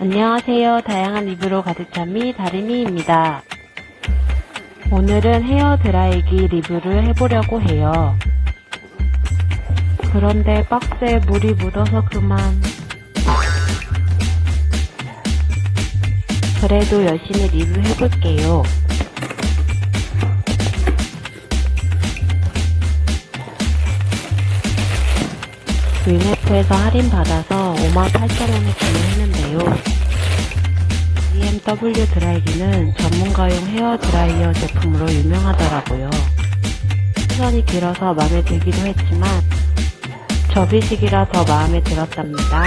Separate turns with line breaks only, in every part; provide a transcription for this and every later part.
안녕하세요. 다양한 리뷰로 가득 찬 미 다리미입니다. 오늘은 헤어 드라이기 리뷰를 해보려고 해요. 그런데 박스에 물이 묻어서 그만. 그래도 열심히 리뷰해볼게요. 위메프에서 할인받아서 58,000원에 구매했는데요. BMW 드라이기는 전문가용 헤어 드라이어 제품으로 유명하더라고요. 시선이 길어서 마음에 들기도 했지만 접이식이라 더 마음에 들었답니다.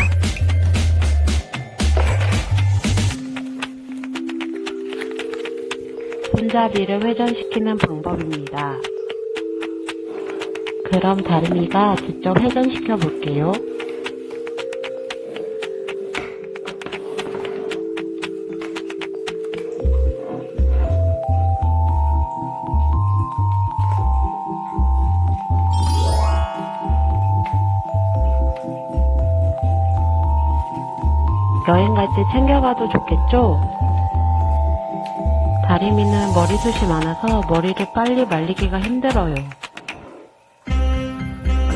손잡이를 회전시키는 방법입니다. 그럼 다름이가 직접 회전시켜 볼게요. 여행 갈때 챙겨가도 좋겠죠? 다리미는 머리숱이 많아서 머리를 빨리 말리기가 힘들어요.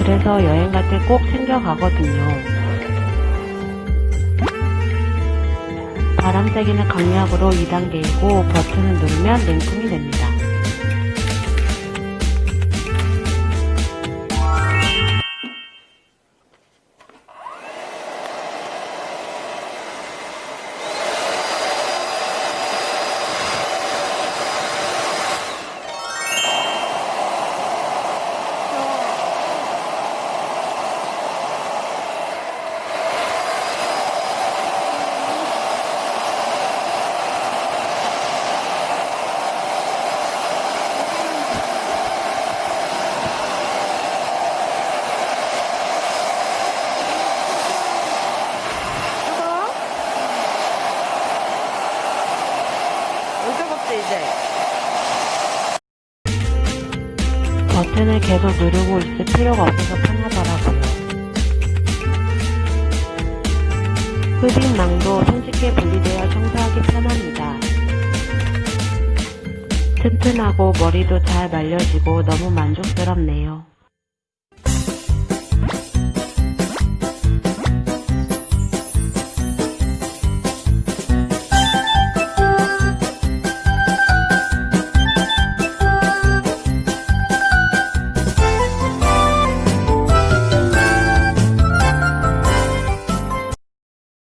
그래서 여행 갈 때 꼭 챙겨가거든요. 바람 세기는 강약으로 2단계이고 버튼을 누르면 냉풍이 됩니다.
이제?
버튼을 계속 누르고 있을 필요가 없어서 편하더라고요. 흡입망도 손쉽게 분리되어 청소하기 편합니다. 튼튼하고 머리도 잘 말려지고 너무 만족스럽네요.